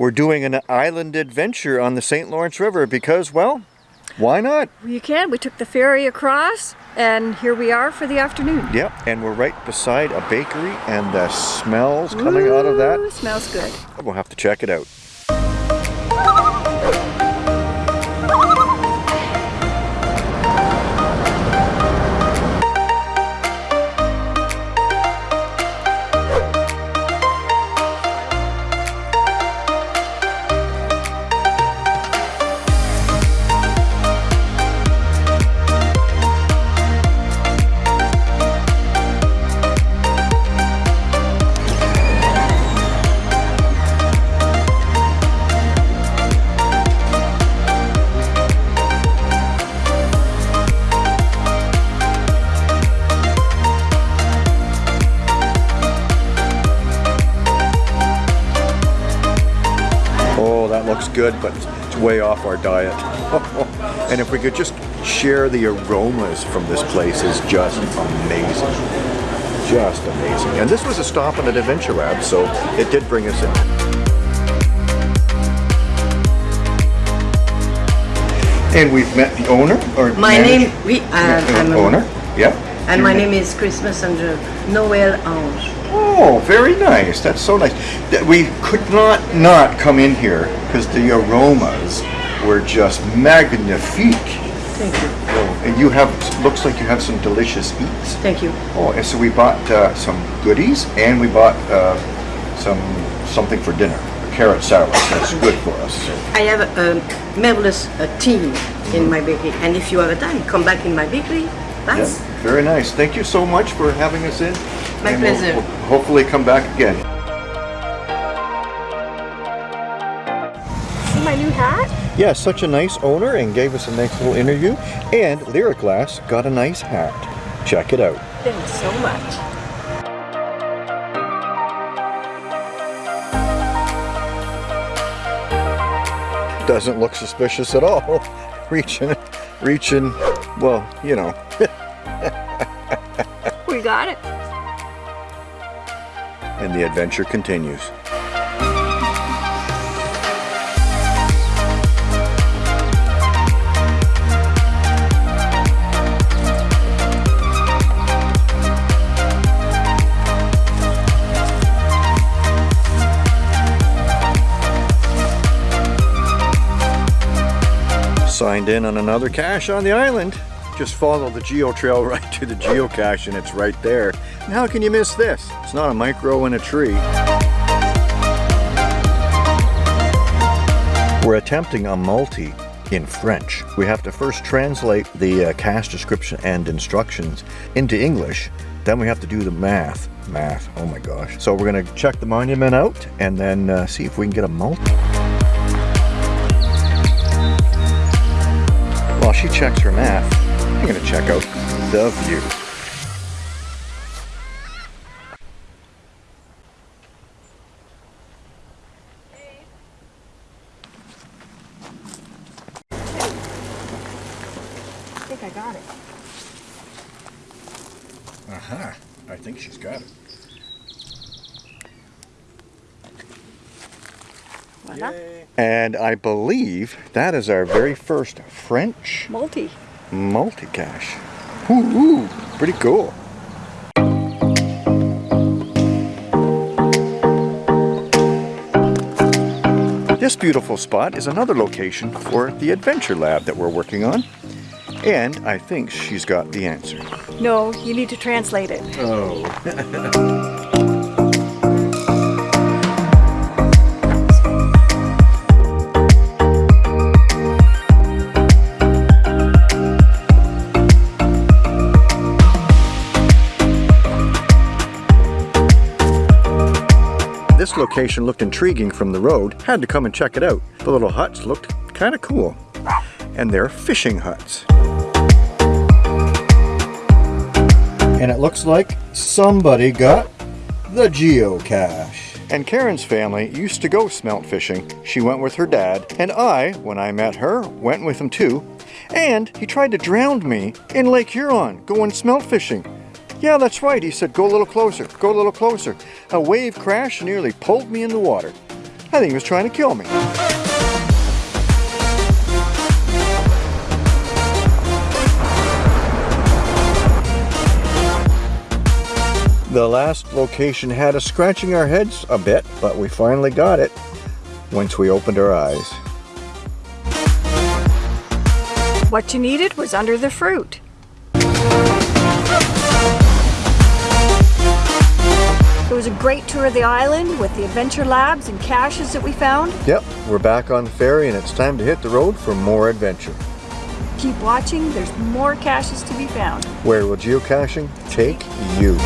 we're doing an island adventure on the St. Lawrence River because, well, why not? You can. We took the ferry across and here we are for the afternoon. Yep, and we're right beside a bakery and the smells coming Ooh, out of that. smells good. We'll have to check it out. Looks good, but it's way off our diet. and if we could just share the aromas from this place is just amazing. Just amazing. And this was a stop at Adventure Lab, so it did bring us in. And we've met the owner, or My name, oui, uh, I'm owner, yeah. and my name is Christmas Angel, Noël Ange. Oh, very nice. That's so nice. That We could not not come in here because the aromas were just magnifique. Thank you, Oh, and you have, looks like you have some delicious eats. thank you. Oh, and so we bought uh, some goodies and we bought uh, some something for dinner, a carrot salad. That's good for us. So. I have a, a marvelous uh, team in my bakery, and if you have a time, come back in my bakery. Thanks. Yeah, very nice. Thank you so much for having us in. My And we'll- pleasure. we'll hopefully come back again. See my new hat? Yeah, such a nice owner and gave us a nice little interview. And Lyric Glass got a nice hat. Check it out. Thanks so much. Doesn't look suspicious at all. reaching, reaching, well, you know. We got it. And the adventure continues. Signed in on another cache on the island. Just follow the geo trail right to the geocache and it's right there. And how can you miss this? It's not a micro in a tree. We're attempting a multi in French. We have to first translate the uh, cache description and instructions into English. Then we have to do the math. Math, oh my gosh. So we're gonna check the monument out and then uh, see if we can get a multi. She checks her math, I'm gonna check out the view. I think I got it. Aha, I think she's got it. Voila. And I believe that is our very first French Multi. multi-cache. Ooh, ooh, pretty cool. This beautiful spot is another location for the Adventure Lab that we're working on. And I think she's got the answer. No, you need to translate it. Oh. This location looked intriguing from the road. Had to come and check it out. The little huts looked kind of cool. And they're fishing huts. And it looks like somebody got the geocache. And Karen's family used to go smelt fishing. She went with her dad, and I, when I met her, went with him too. And he tried to drown me in Lake Huron going smelt fishing. Yeah, that's right, he said, go a little closer, go a little closer. A wave crashed nearly pulled me in the water. I think he was trying to kill me. The last location had us scratching our heads a bit, but we finally got it once we opened our eyes. What you needed was under the fruit. Was a great tour of the island with the adventure labs and caches that we found. Yep, we're back on the ferry and it's time to hit the road for more adventure. Keep watching, there's more caches to be found. Where will geocaching take you?